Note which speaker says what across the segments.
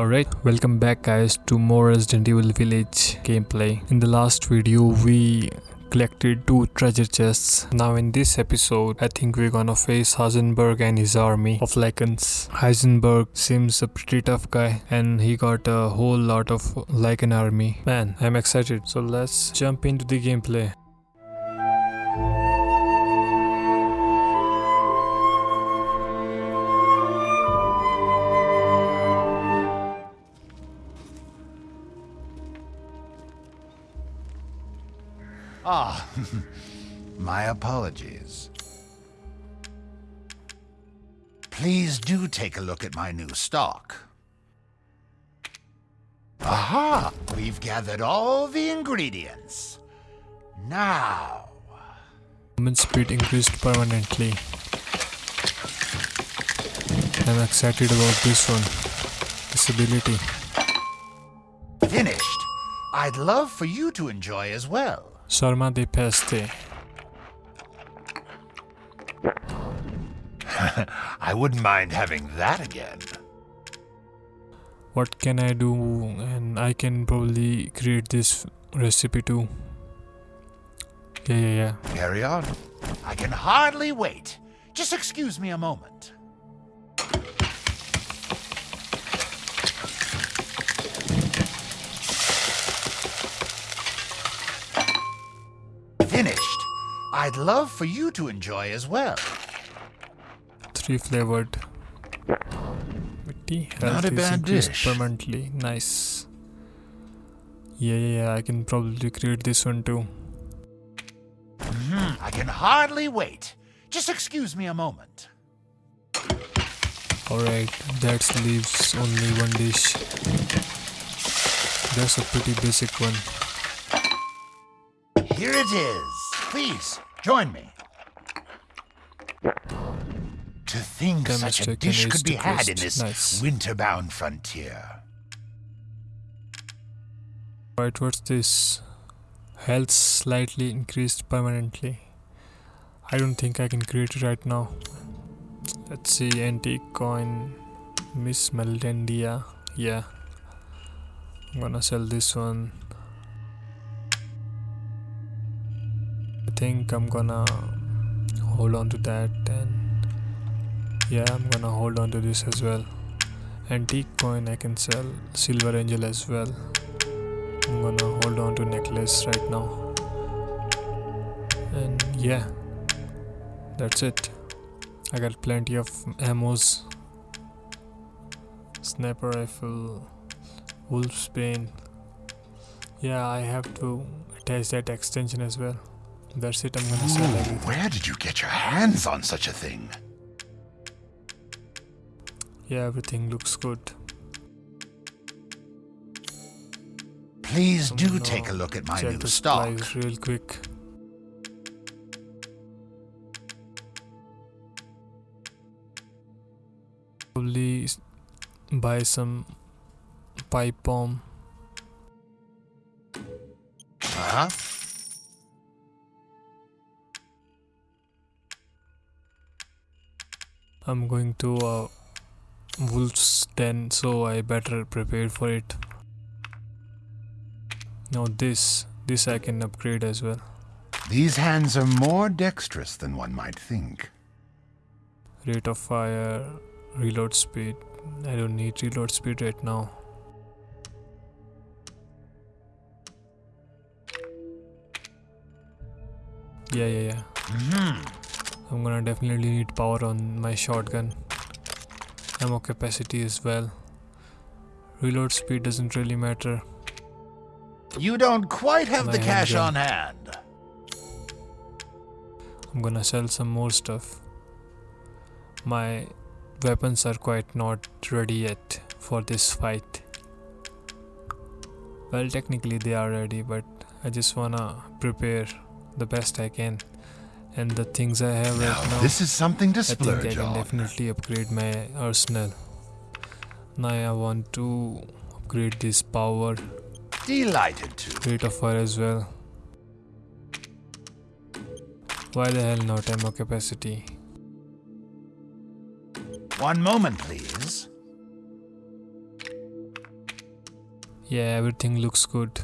Speaker 1: Alright, welcome back guys to more Resident Evil Village gameplay. In the last video we collected two treasure chests. Now in this episode, I think we're gonna face Heisenberg and his army of Lycans. Heisenberg seems a pretty tough guy and he got a whole lot of Lycan army. Man, I'm excited. So let's jump into the gameplay.
Speaker 2: my apologies. Please do take a look at my new stock. Aha! We've gathered all the ingredients. Now,
Speaker 1: Movement speed increased permanently. I'm excited about this one. This ability.
Speaker 2: finished. I'd love for you to enjoy as well.
Speaker 1: Sarma de Peste.
Speaker 2: I wouldn't mind having that again.
Speaker 1: What can I do? And I can probably create this recipe too. Yeah, yeah, yeah.
Speaker 2: Carry on. I can hardly wait. Just excuse me a moment. I'd love for you to enjoy as well.
Speaker 1: Three flavored.
Speaker 2: Not a bad dish.
Speaker 1: permanently. Nice. Yeah, yeah, yeah. I can probably create this one too.
Speaker 2: Hmm, I can hardly wait. Just excuse me a moment.
Speaker 1: Alright, that leaves only one dish. That's a pretty basic one.
Speaker 2: Here it is. Please, join me. To think
Speaker 1: Damage
Speaker 2: such a dish could be had in this
Speaker 1: Nice.
Speaker 2: winter-bound frontier.
Speaker 1: Right, what's this? Health slightly increased permanently. I don't think I can create it right now. Let's see, antique coin, Miss Meldendia. Yeah, I'm gonna sell this one. Think I'm gonna hold on to that and yeah, I'm gonna hold on to this as well. Antique coin I can sell, silver angel as well. I'm gonna hold on to necklace right now. And yeah, that's it. I got plenty of ammos. Sniper rifle, wolf's bane. Yeah, I have to attach that extension as well. That's it, I'm gonna sell everything.
Speaker 2: where did you get your hands on such a thing?
Speaker 1: Yeah, everything looks good.
Speaker 2: Please
Speaker 1: I'm
Speaker 2: do
Speaker 1: gonna
Speaker 2: take a look at my
Speaker 1: check
Speaker 2: new
Speaker 1: the
Speaker 2: stock.
Speaker 1: real quick. Probably buy some pipe bomb.
Speaker 2: Uh Huh?
Speaker 1: I'm going to a wolf's den, so I better prepare for it. Now this, this I can upgrade as well.
Speaker 2: These hands are more dexterous than one might think.
Speaker 1: Rate of fire, reload speed. I don't need reload speed right now. Yeah, yeah, yeah.
Speaker 2: Hmm.
Speaker 1: I'm gonna definitely need power on my shotgun. Ammo capacity as well. Reload speed doesn't really matter.
Speaker 2: You don't quite have
Speaker 1: My
Speaker 2: the cash
Speaker 1: handgun.
Speaker 2: on hand.
Speaker 1: I'm gonna sell some more stuff. My weapons are quite not ready yet for this fight. Well, technically they are ready, but I just wanna prepare the best I can. And the things I have right
Speaker 2: Now, this is something to
Speaker 1: I think I can definitely upgrade my arsenal. Now I want to upgrade this power,
Speaker 2: Delighted to.
Speaker 1: rate of fire as well. Why the hell not ammo capacity?
Speaker 2: One moment, please.
Speaker 1: Yeah, everything looks good.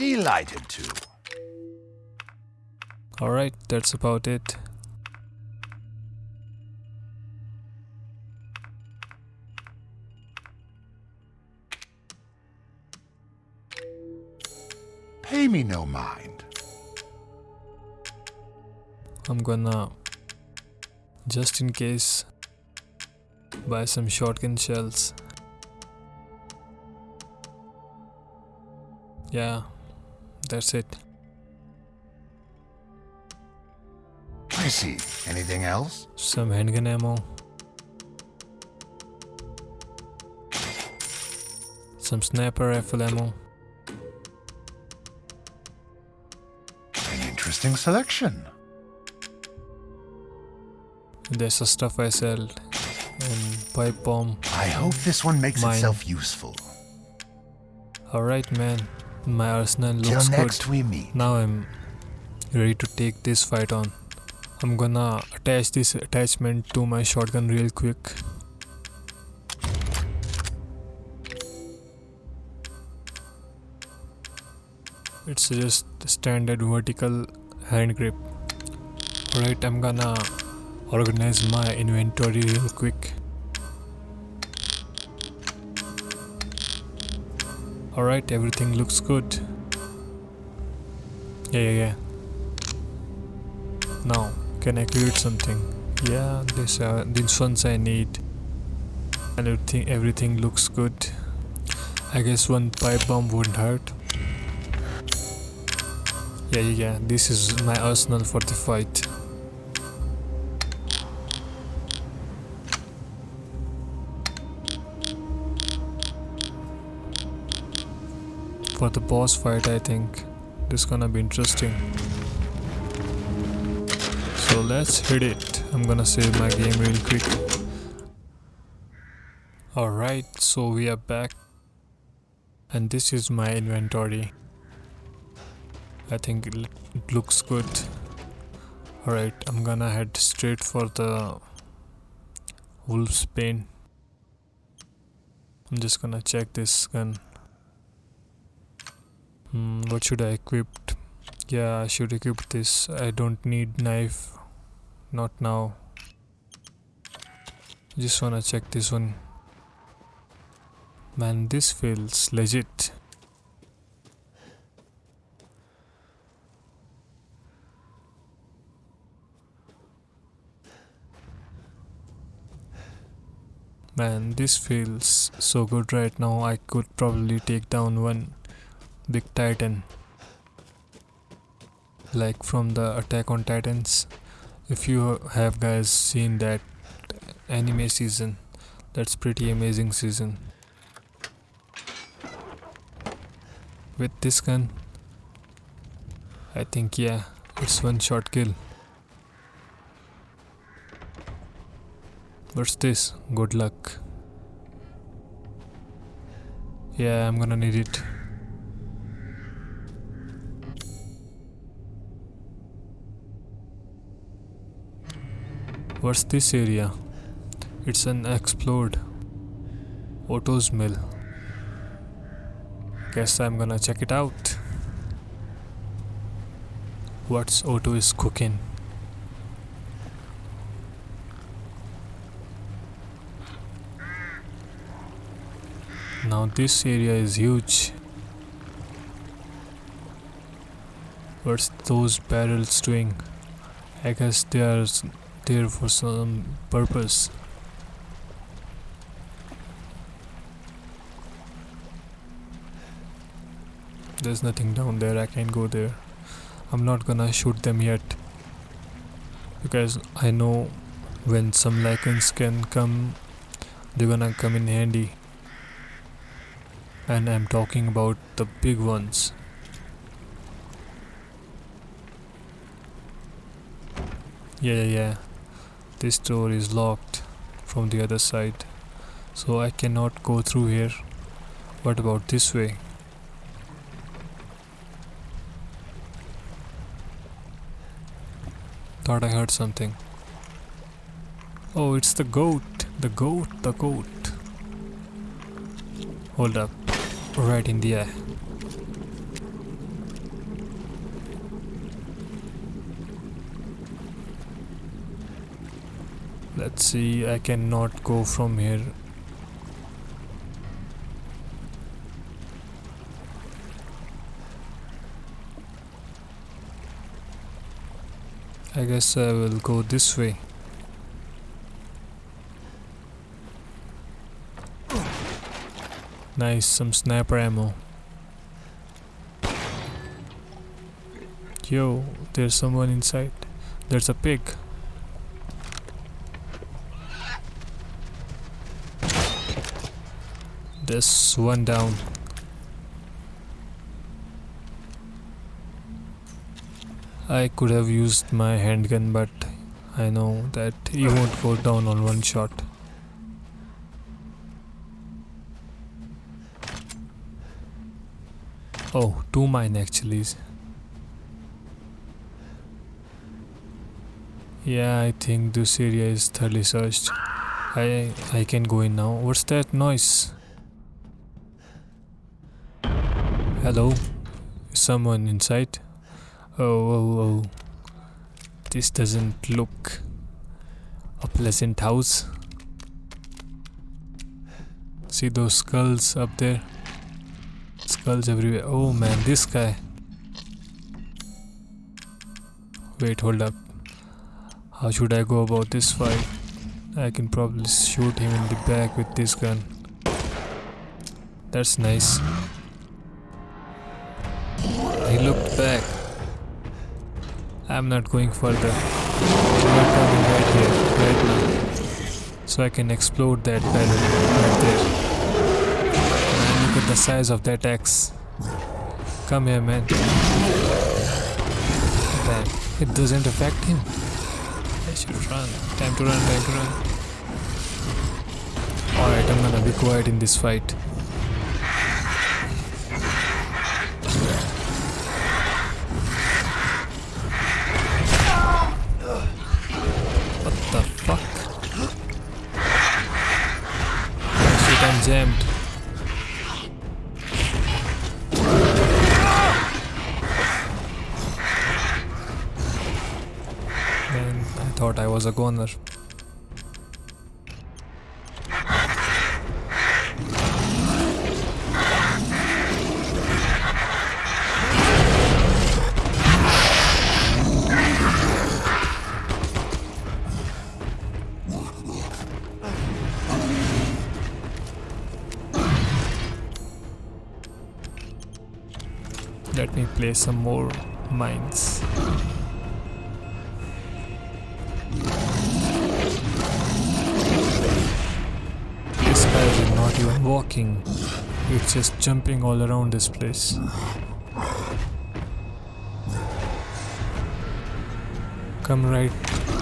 Speaker 2: Delighted to.
Speaker 1: Alright, that's about it.
Speaker 2: Pay me no mind.
Speaker 1: I'm gonna, just in case, buy some shotgun shells. Yeah, that's it.
Speaker 2: I see. Anything else?
Speaker 1: Some handgun ammo. Some sniper rifle ammo.
Speaker 2: An interesting selection.
Speaker 1: There's the stuff I sell. And pipe bomb.
Speaker 2: I hope this one makes
Speaker 1: Mine.
Speaker 2: itself useful.
Speaker 1: Alright man, my arsenal
Speaker 2: Till
Speaker 1: looks
Speaker 2: next
Speaker 1: good.
Speaker 2: we meet.
Speaker 1: Now I'm ready to take this fight on. I'm gonna attach this attachment to my shotgun real quick. It's just standard vertical hand grip. Alright, I'm gonna organize my inventory real quick. Alright, everything looks good. Yeah, yeah, yeah. Now, can I create something? Yeah, this uh, these ones I need. And everything everything looks good. I guess one pipe bomb wouldn't hurt. Yeah, yeah, yeah. This is my arsenal for the fight. For the boss fight, I think this is gonna be interesting. So let's hit it. I'm gonna save my game real quick. Alright, so we are back. And this is my inventory. I think it, looks good. Alright, I'm gonna head straight for the wolf's bane. I'm just gonna check this gun. Hmm, what should I equip? Yeah, I should equip this. I don't need knife. Not now. Just wanna check this one. Man, this feels legit. Man, this feels so good right now. I could probably take down one big titan. Like from the Attack on Titans. If you have guys seen that anime season, that's pretty amazing season. With this gun, I think yeah, it's one shot kill. What's this? Good luck. Yeah, I'm gonna need it. What's this area? It's an explode. Otto's mill. Guess I'm gonna check it out. What's Otto is cooking? Now this area is huge. What's those barrels doing? I guess they are there for some purpose. There's nothing down there, I can't go there. I'm not gonna shoot them yet. Because I know when some Lycans can come, they're gonna come in handy. And I'm talking about the big ones. Yeah, yeah, yeah. This door is locked from the other side. So I cannot go through here. What about this way? Thought I heard something. Oh, it's the goat. The goat, the goat. Hold up. Right in the eye. Let's see, I cannot go from here. I guess I will go this way. Nice, some sniper ammo. Yo, there's someone inside. There's a pig. There's one down. I could have used my handgun, but I know that he won't go down on one shot. Oh, two mine actually. Yeah, I think this area is thoroughly searched. I I can go in now. What's that noise? Hello? Someone inside? Oh, oh, oh. This doesn't look a pleasant house. See those skulls up there? Skulls everywhere. Oh man, this guy. Wait, hold up. How should I go about this fight? I can probably shoot him in the back with this gun. That's nice. He looked back. I'm not going further. I'm coming right here, right now. So I can explode that barrel right there. Man, look at the size of that axe. Come here, man. Damn, it doesn't affect him. I should run. Time to run, time to run. Alright, I'm gonna be quiet in this fight. Shit, jammed. Man, I thought I was a goner. Some more mines. This guy is not even walking. It's just jumping all around this place. Come right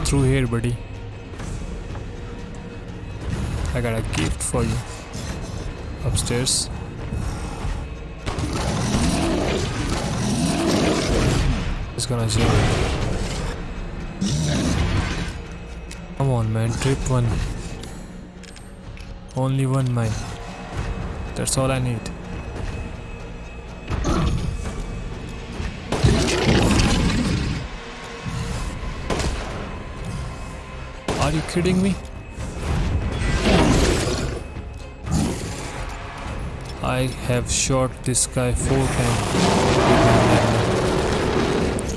Speaker 1: through here, buddy. I got a gift for you. Upstairs. It's gonna jump. Come on, man. Trip one. Only one mine. That's all I need. Are you kidding me? I have shot this guy four times. with my magnum.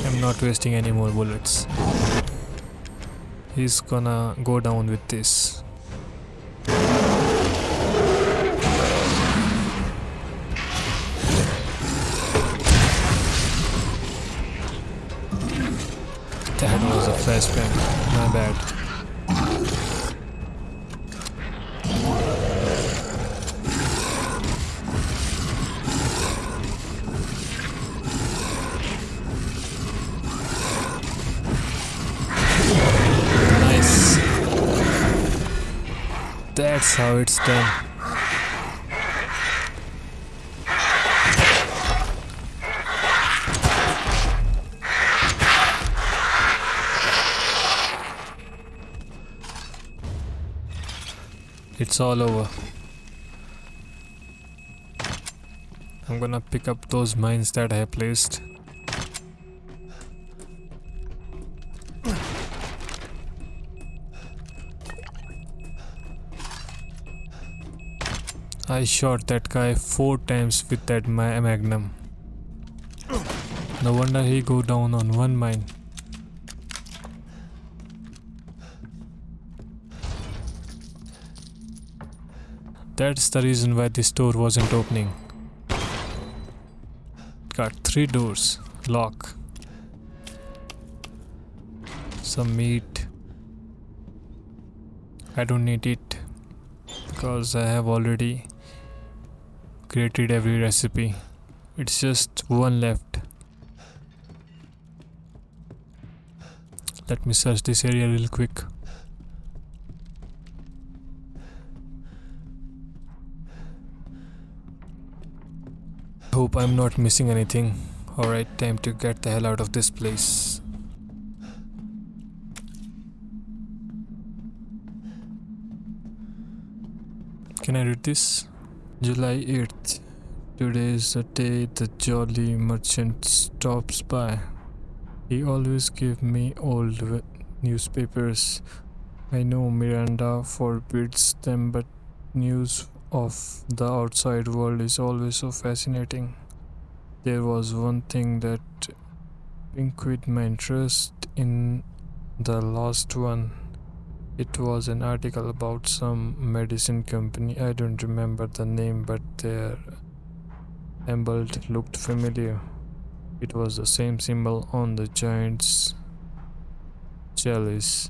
Speaker 1: I'm not wasting any more bullets. He's gonna go down with this. That was a pen. My bad. That's how it's done. It's all over. I'm gonna pick up those mines that I placed. I shot that guy four times with that magnum. No wonder he go down on one mine. That's the reason why this door wasn't opening. Got three doors. Lock. Some meat. I don't need it because I have already created every recipe. It's just one left. Let me search this area real quick. Hope I'm not missing anything. Alright, time to get the hell out of this place. Can I read this? July 8th. Today is the day the jolly merchant stops by. He always gives me old newspapers. I know Miranda forbids them, but news of the outside world is always so fascinating. There was one thing that piqued my interest in the last one. It was an article about some medicine company. I don't remember the name, but their emblem looked familiar. It was the same symbol on the giant's chalice.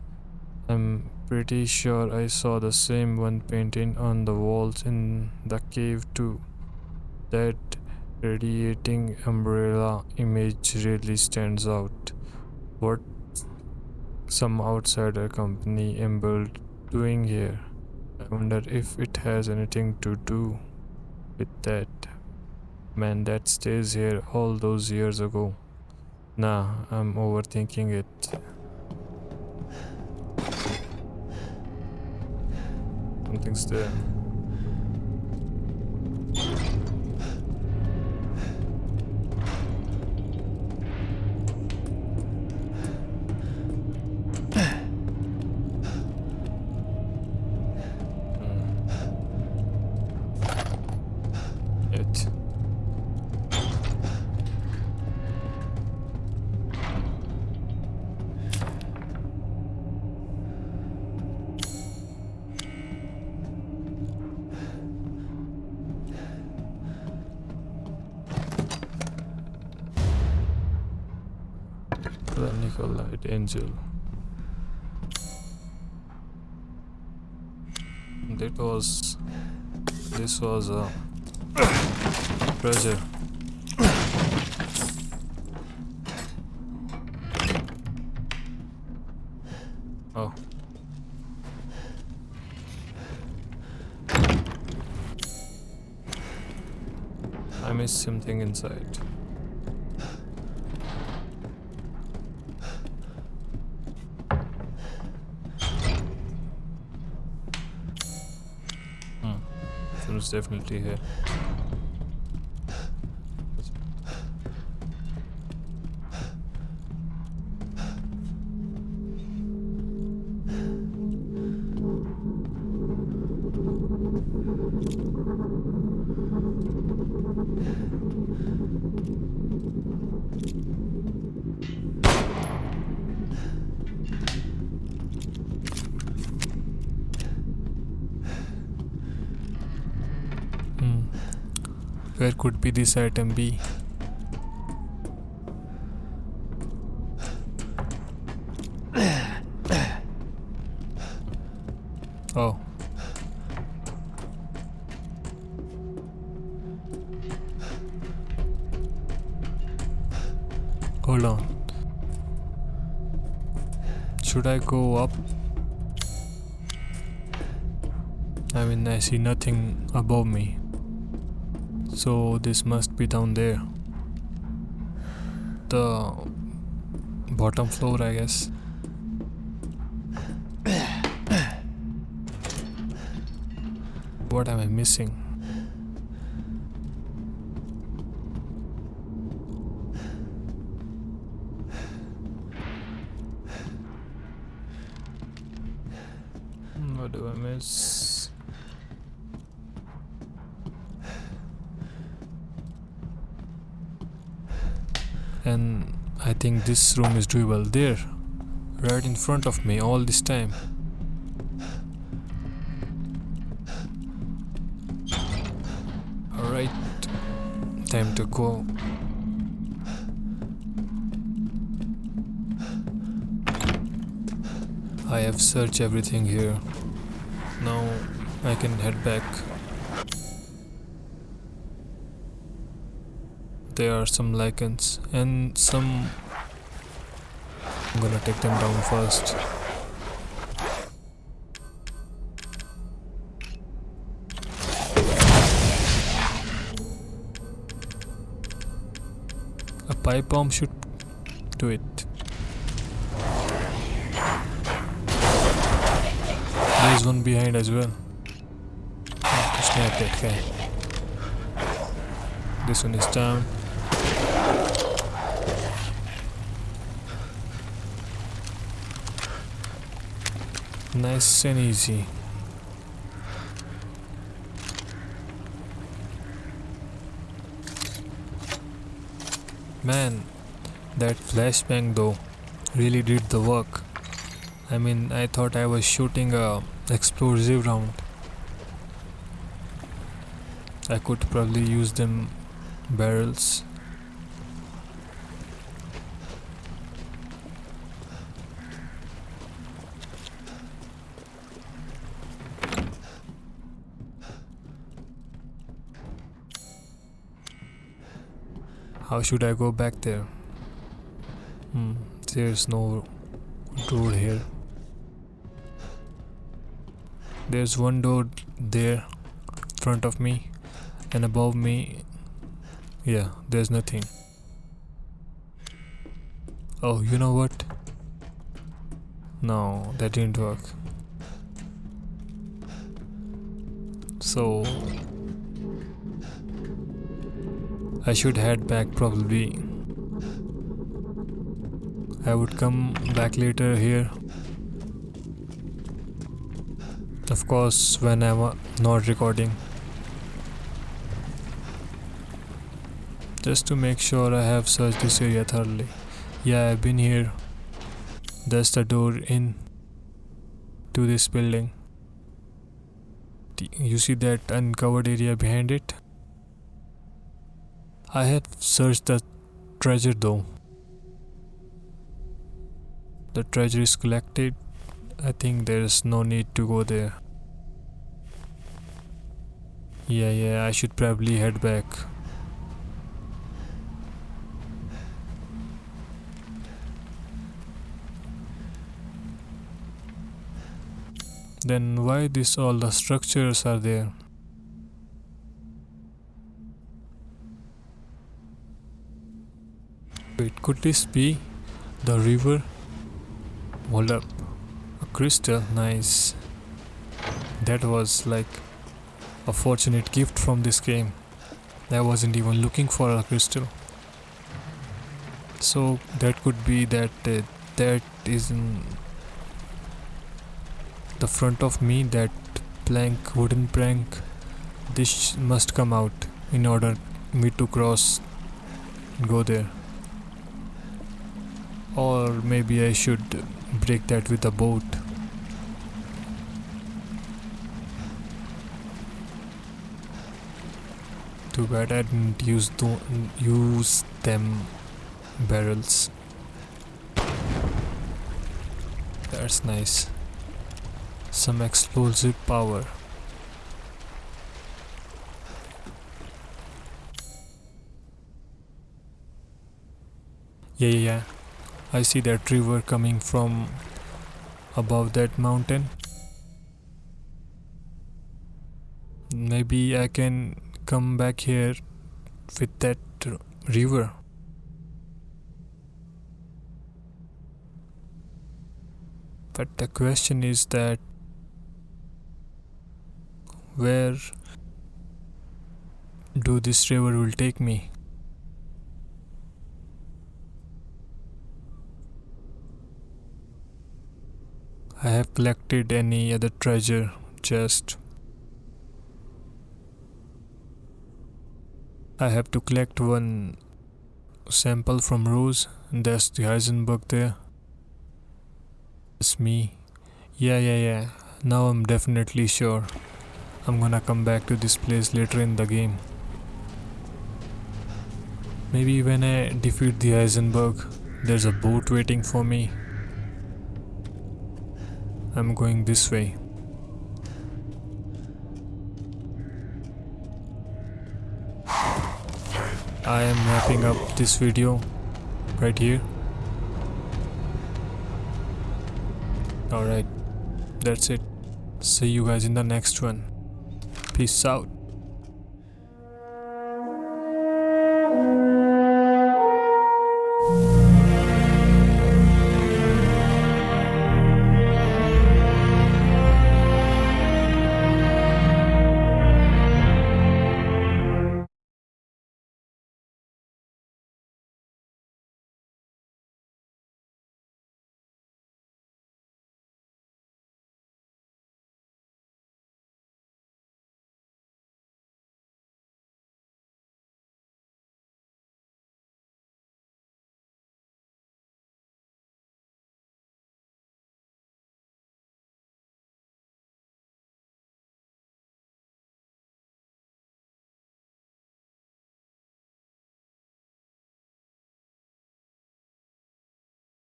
Speaker 1: I'm pretty sure I saw the same one painted on the walls in the cave too. That radiating umbrella image really stands out. What some outsider company Emerald doing here? I wonder if it has anything to do with that man that stays here all those years ago. Nah, I'm overthinking it. Something's there. Angel. That was this was a treasure. Oh. I missed something inside. Definitely here. Hmm. Where could be this item be? Oh. Hold on. Should I go up? I mean, I see nothing above me. So this must be down there. The bottom floor, I guess. What am I missing? Hmm, what do I miss? And I think this room is doable there, right in front of me all this time. Alright, time to go. I have searched everything here. Now I can head back. There are some Lycans and some. I'm gonna take them down first. A pipe bomb should do it. There's one behind as well. Snap that guy. This one is down. Nice and easy. Man, that flashbang though really did the work. I mean, I thought I was shooting a explosive round. I could probably use them barrels. How should I go back there? Hmm, there's no door here. There's one door there, front of me, and above me. Yeah, there's nothing. Oh, you know what? No, that didn't work. So I should head back probably. I would come back later here. Of course, when I'm not recording. Just to make sure I have searched this area thoroughly. Yeah, I've been here. That's the door in to this building. You see that uncovered area behind it? I have searched the treasure though. The treasure is collected. I think there is no need to go there. Yeah, yeah, I should probably head back. Then why this all the structures are there? Wait, could this be the river? Hold up. A crystal, nice. That was like a fortunate gift from this game. I wasn't even looking for a crystal. So that could be that uh, that is in the front of me, that plank, wooden plank. This must come out in order me to cross, go there. Or maybe I should break that with a boat. Too bad I didn't use tho- use them barrels. That's nice. Some explosive power. Yeah, yeah, yeah. I see that river coming from above that mountain. Maybe I can come back here with that river. But the question is that where do this river will take me I have collected any other treasure chest I have to collect one sample from Rose. And that's the Heisenberg there. It's me. Yeah yeah yeah. Now I'm definitely sure. I'm gonna come back to this place later in the game. Maybe when I defeat the Heisenberg there's a boat waiting for me I'm going this way. I am wrapping up this video right here. Alright, that's it. See you guys in the next one. Peace out.